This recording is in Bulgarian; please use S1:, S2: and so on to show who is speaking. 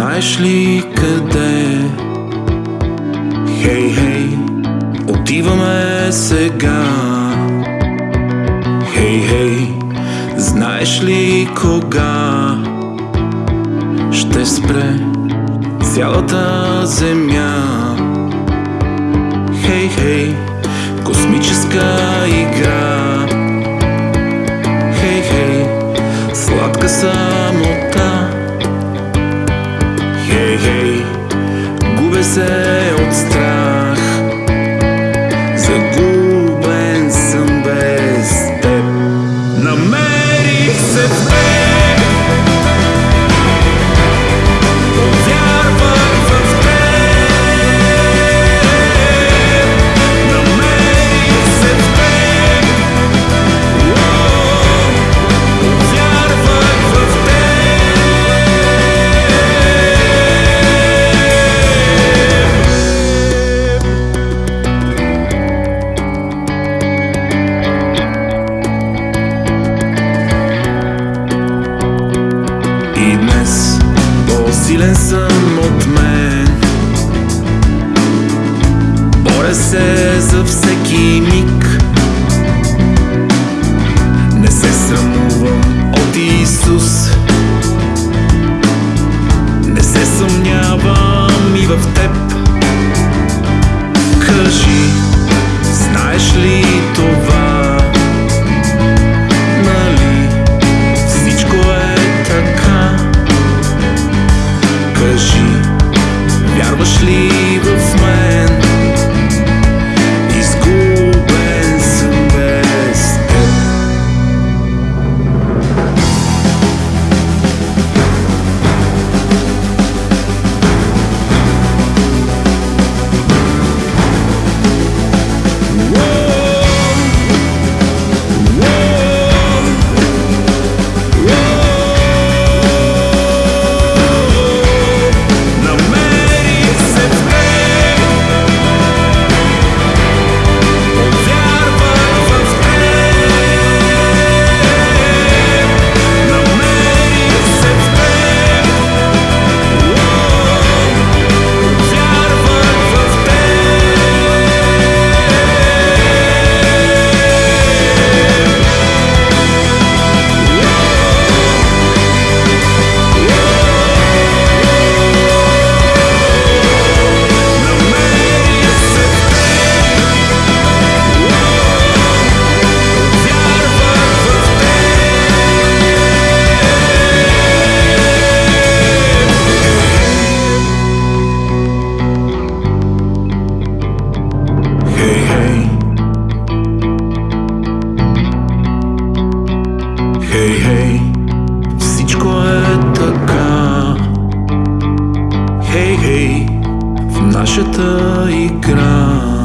S1: Знаеш ли къде? Хей, хей, отиваме сега. Хей, хей, знаеш ли кога ще спре цялата земя? Хей, хей, космическа игра. Хей, хей, сладка самота. Се от страх. Загубен по-силен съм от мен. Боря се за всеки миг теб. Хей, хей. Хей, всичко е така. Хей, хей, в нашата игра.